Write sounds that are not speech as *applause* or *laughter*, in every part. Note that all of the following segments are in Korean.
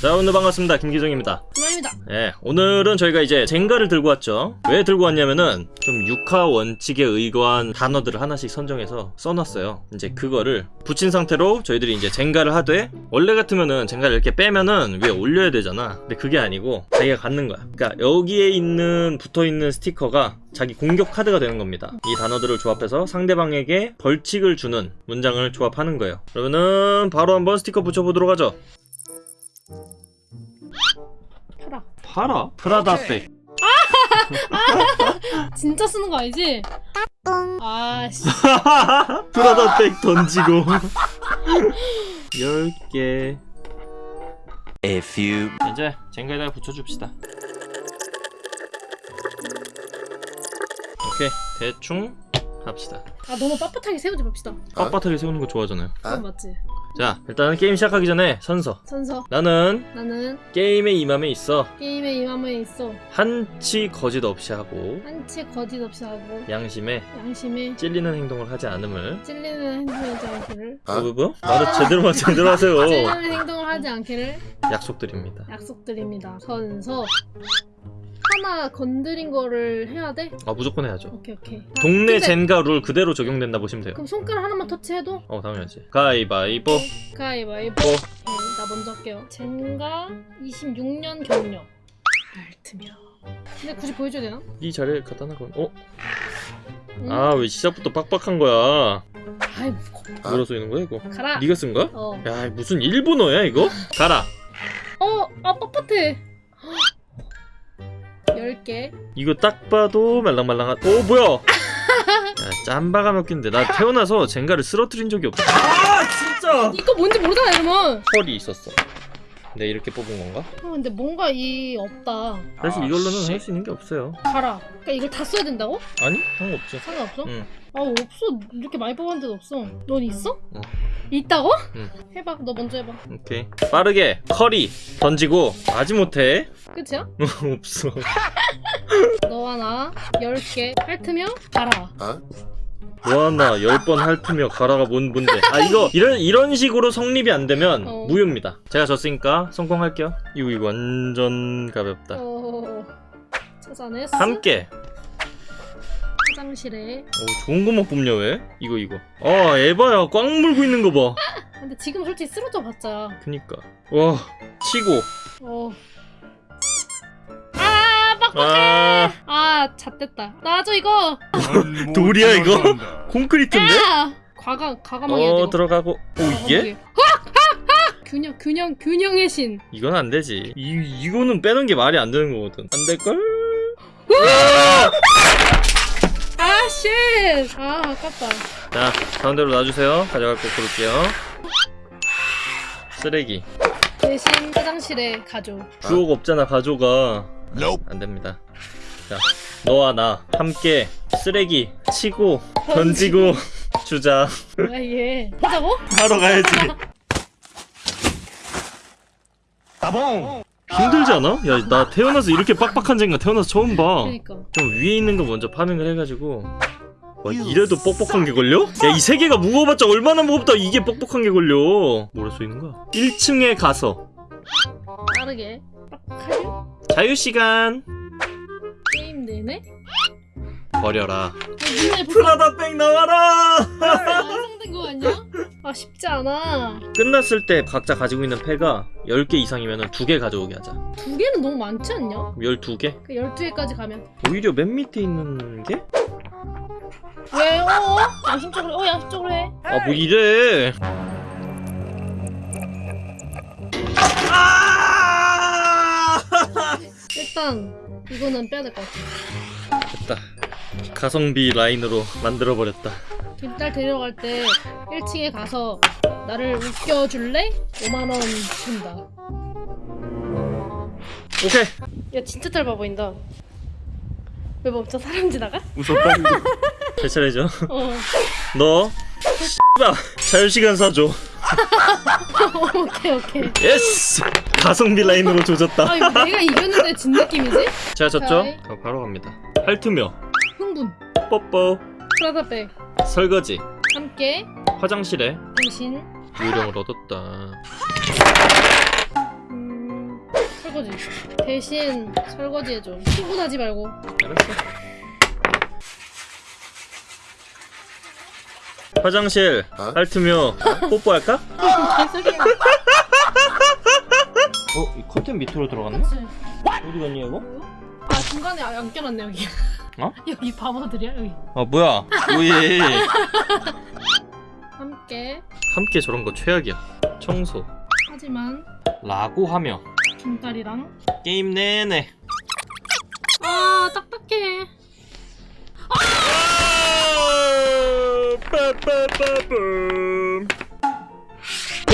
자 오늘 반갑습니다. 김기정입니다 그만입니다. 예 오늘은 저희가 이제 젠가를 들고 왔죠. 왜 들고 왔냐면은 좀 육하 원칙에 의거한 단어들을 하나씩 선정해서 써놨어요. 이제 그거를 붙인 상태로 저희들이 이제 젠가를 하되 원래 같으면은 젠가를 이렇게 빼면은 위에 올려야 되잖아. 근데 그게 아니고 자기가 갖는 거야. 그러니까 여기에 있는 붙어있는 스티커가 자기 공격 카드가 되는 겁니다. 이 단어들을 조합해서 상대방에게 벌칙을 주는 문장을 조합하는 거예요. 그러면은 바로 한번 스티커 붙여보도록 하죠 팔아. 프라다백 *laughs* 진짜 쓰는 거 아니지? 아, 씨. 프라다백 던지고. *laughs* 10개. A few. 이제 젠가에다가 붙여줍시다. 오케이. 대충 합시다. 아, 너무 빳빳하게 세우지 맙시다. 빳빳하게 세우는 거 좋아하잖아요. 그건 맞지? 자 일단은 게임 시작하기 전에 선서 선서. 나는 나는 게임에 임함에 있어 게임에 임함에 있어. 한치 거짓 없이 하고 한치 거짓 없이 하고 양심에 양심에 찔리는 행동을 하지 않음을 찔리는 행동을 하지 않기를 뭐, 뭐, 뭐? 말을 제대로 마 제대로 하세요 찔리는 행동을 하지 않기를 약속드립니다 약속드립니다. 선서. 하나 건드린 거를 해야 돼? 아 무조건 해야죠 오케이 오케이. 아, 동네 근데 젠가 룰 그대로 적용된다 보시면 돼요 그럼 손가락 하나만 터치해도? 어 당연하지 가위바위보 가위바위보. 보 오케이, 나 먼저 할게요. 젠가 26년 경력. 알트며. 근데 굳이 보여줘야 되나? 이 자리에 갖다 놔 그럼 어? 응? 아왜 시작부터 빡빡한 거야 아이 무거. 뭐라 써 있는 거야 이거 가라. 네가 쓴 거야? 어. 야 무슨 일본어야 이거? 가라 어, 아 뻣뻣해. 10개. 이거 딱 봐도 말랑말랑한 오 뭐야 야 짬바가 몇 갠데 나 태어나서 젠가를 쓰러뜨린 적이 없어 아 진짜 이거 뭔지 모르잖아, 이러면. 헐이 있었어 내가 이렇게 뽑은 건가? 어, 근데 뭔가 이 없다. 사실 이걸로는 할 수 있는 게 없어요 가라. 그러니까 이걸 다 써야 된다고? 아니 상관없지 상관없어? 응 아, 없어. 이렇게 많이 뽑았는데도 없어. 넌 있어? 어. 있다고? 응. 해봐. 너 먼저 해봐. 오케이 빠르게 커리 던지고 마지못해 끝이야? *laughs* 없어 *laughs* 너와 나 10개 핥으며 가라. 뭐하나 열번 핥으며 가라가 뭔 뭔데 아 이거 이런 이런 식으로 성립이 안 되면 어. 무효입니다 제가 졌으니까 성공할게요 이거 이거 완전 가볍다 어... 찾아냈어. 함께 화장실에. 오 좋은 것만 뽑냐 왜 이거 이거 아 에바야 꽉 물고 있는 거봐 *laughs* 근데 지금 솔직히 쓰러져 봤자. 그니까 와 치고 어. 아, 빡빡해. 아 아, 잣됐다. 놔줘 이거. *laughs* 돌이야 이거 *laughs* 콘크리트인데 야! 과감 과감하게. 어. 들어가고 오 이게! 균형 균형 균형의 신. 이건 안 되지 이 이거는 빼는 게 말이 안 되는 거거든 안 될걸 아, shit. 아, 아깝다. 자 가운데로 놔주세요 가져갈 거 고를게요 쓰레기 대신 화장실에 가줘. 주옥 없잖아 가져가 Nope 안 됩니다 자 너와 나 함께 쓰레기 치고 던지고 *laughs* 주자 뭐야 얘. 하자고? 하러 가야지 따봉 힘들지 않아? 야 나 태어나서 이렇게 빡빡한 쟁가 태어나서 처음 봐 그러니까. 좀 위에 있는 거 먼저 파밍을 해가지고 와 이래도 뻑뻑한 게 걸려? 야 이 세 개가 무거워봤자 얼마나 무겁다 이게 뻑뻑한 게 걸려 뭐라 써있는 거야? 1층에 가서 빠르게. 자유시간 게임 내내? 버려라 아, 눈에 불 프라다 백 나와라 완성된 거 아니야? 아 쉽지 않아. 끝났을 때 각자 가지고 있는 패가 10개 이상이면 2개 가져오게 하자 두 개는 너무 많지 않냐? 12개? 그 12개까지 가면. 오히려 맨 밑에 있는 게? 왜? 어? 양심적으로, 어, 양심적으로 해. 아 뭐 이래 일단, 이거는 빼야 될 것 같아. 됐다 가성비 라인으로 만들어 버렸다 김딸 데려갈 때 1층에 가서 나를 웃겨줄래? 5만원 준다. 오케이 야, 진짜 짧아 보인다. 왜 멈춰? 사람 지나가? 웃었다 *laughs* 제 차례죠 어. *laughs* 너 X발 자유시간 사줘 오케이, 오케이. yes 가성비 라인으로 조졌다 아, 이거 내가 이겼는데 진 느낌이지? 제가 졌죠? 오케이. 어, 바로 갑니다 핥으며 흥분. 뽀뽀 프라다백. 설거지 함께 화장실에 대신 요령을 얻었다 설거지. 대신 설거지 해줘. 출근하지 말고. 알았어. 화장실 어? 핥으며 뽀뽀할까? 개소리야. 어? 이 커튼 밑으로 들어갔네? 그치? 어디 갔니 이거? 아 중간에 안 껴놨네 여기. 어? *laughs* 여기 바보들이야 여기. 아 뭐야 우리 *laughs* 함께. 함께 저런 거 최악이야 청소 하지만 라고 하며 김딸이랑. 게임 내내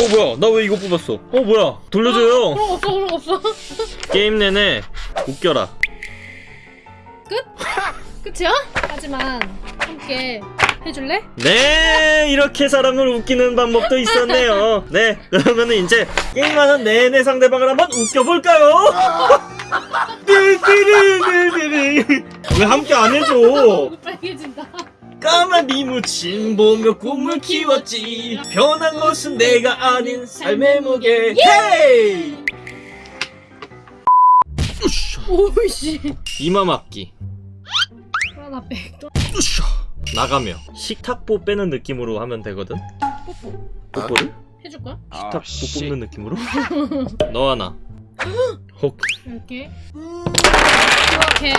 어 뭐야 나 왜 이거 뽑았어 어 뭐야 돌려줘요 그런 거 없어 그런 거 없어. *laughs* 게임 내내 웃겨라 끝이야? 하지만 함께 해줄래? 네 이렇게 사람을 웃기는 방법도 있었네요 네 그러면은 이제 게임하는 내내 상대방을 한번 웃겨볼까요? *laughs* 왜 함께 안 해줘 빨개진다. 까만 이무침 보며 꿈을 키웠지 변한 것은 내가 아닌 삶의 무게 헤이. 오이씨. 이마 막기 하나 백. 또 으쌰. 나가며 식탁보 빼는 느낌으로 하면 되거든 뽀뽀. 뽀뽀를? 해줄 거야? 식탁보 뽑는 느낌으로? *laughs* 너 하나 혹 이렇게. 오케이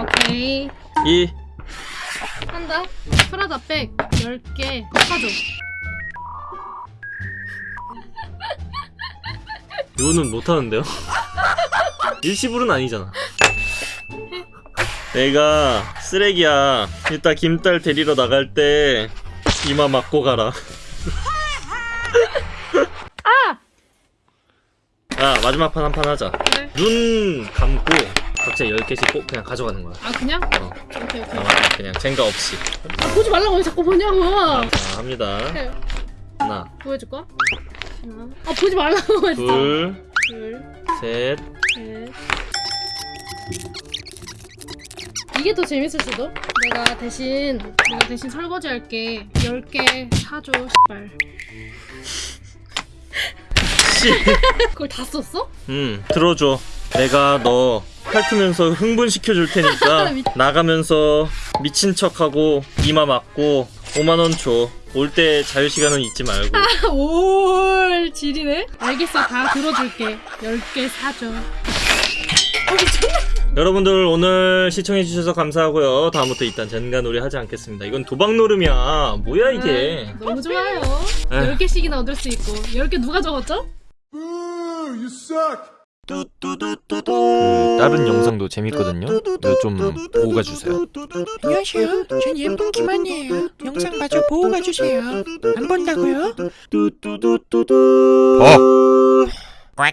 오케이. 이 한다. 프라다 백 10개 사줘. 이거는 못하는데요? *laughs* 일시불은 아니잖아 내가 쓰레기야 이따 김딸 데리러 나갈 때 이마 맞고 가라 *laughs* 아! 아 마지막 판 한 판 하자 그래. 눈 감고 각자 10개씩 꼭 그냥 가져가는 거야 아 그냥? 어, 오케이 오케이. 어, 그냥 쟁가 없이 아 보지 말라고 왜 자꾸 보냐고. 자 합니다 그래. 하나 보여줄 거야? 하나. 아 보지 말라고 했어. 둘 둘. 셋 셋. 이게 더 재밌을 수도? 내가 대신 내가 대신 설거지 할게 10개 사줘 씨발 씨. 그걸 다 썼어? 음 들어줘 내가 너 핥으면서 흥분시켜 줄 테니까 *laughs* 미- 나가면서 미친 척하고 이마 맞고 5만원 줘 올 때 자유시간은 잊지 말고. 올 지리네? 알겠어 다 들어줄게. 10개 사줘. 어 미쳤나? 여러분들 오늘 시청해주셔서 감사하고요. 다음부터 일단 젠가놀이 하지 않겠습니다. 이건 도박 노름이야. 뭐야 이게? 아, 너무 좋아요. 에휴. 10개씩이나 얻을 수 있고. 10개 누가 적었죠? 그 다른 영상도 재밌거든요 좀 보고 가주세요 안녕하세요. 전 예쁜 김한이에요. 영상 마저 보고 가주세요. 안 본다고요? 봐